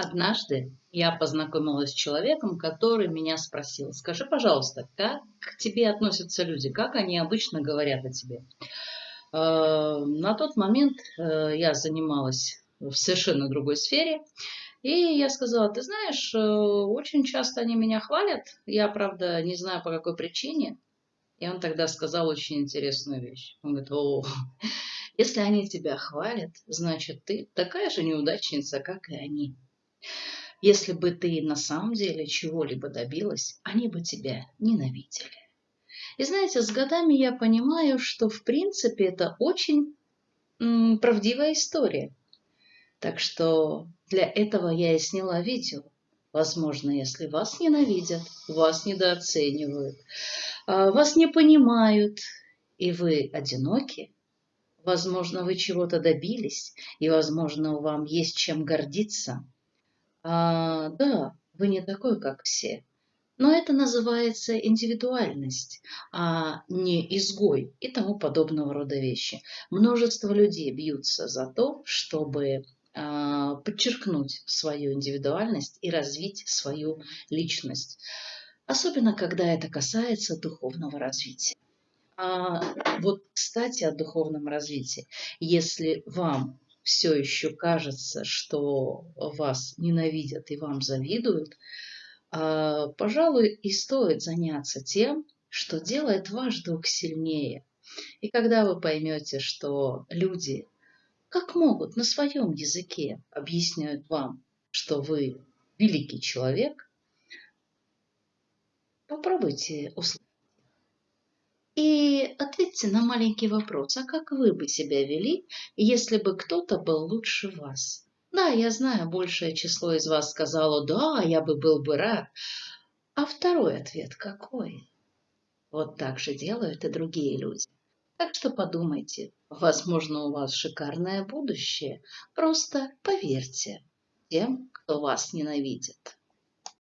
Однажды я познакомилась с человеком, который меня спросил, скажи, пожалуйста, как к тебе относятся люди, как они обычно говорят о тебе? Э, на тот момент э, я занималась в совершенно другой сфере, и я сказала, ты знаешь, э, очень часто они меня хвалят, я, правда, не знаю по какой причине. И он тогда сказал очень интересную вещь. Он говорит, о, если они тебя хвалят, значит, ты такая же неудачница, как и они. Если бы ты на самом деле чего-либо добилась, они бы тебя ненавидели. И знаете, с годами я понимаю, что в принципе это очень правдивая история. Так что для этого я и сняла видео. Возможно, если вас ненавидят, вас недооценивают, а, вас не понимают, и вы одиноки, возможно, вы чего-то добились, и, возможно, вам есть чем гордиться – а, да, вы не такой, как все. Но это называется индивидуальность, а не изгой и тому подобного рода вещи. Множество людей бьются за то, чтобы а, подчеркнуть свою индивидуальность и развить свою личность. Особенно, когда это касается духовного развития. А вот, кстати, о духовном развитии. Если вам все еще кажется, что вас ненавидят и вам завидуют, а, пожалуй, и стоит заняться тем, что делает ваш дух сильнее. И когда вы поймете, что люди, как могут, на своем языке объясняют вам, что вы великий человек, попробуйте услышать. Ответьте на маленький вопрос, а как вы бы себя вели, если бы кто-то был лучше вас? Да, я знаю, большее число из вас сказало, да, я бы был бы рад. А второй ответ какой? Вот так же делают и другие люди. Так что подумайте, возможно, у вас шикарное будущее. Просто поверьте тем, кто вас ненавидит.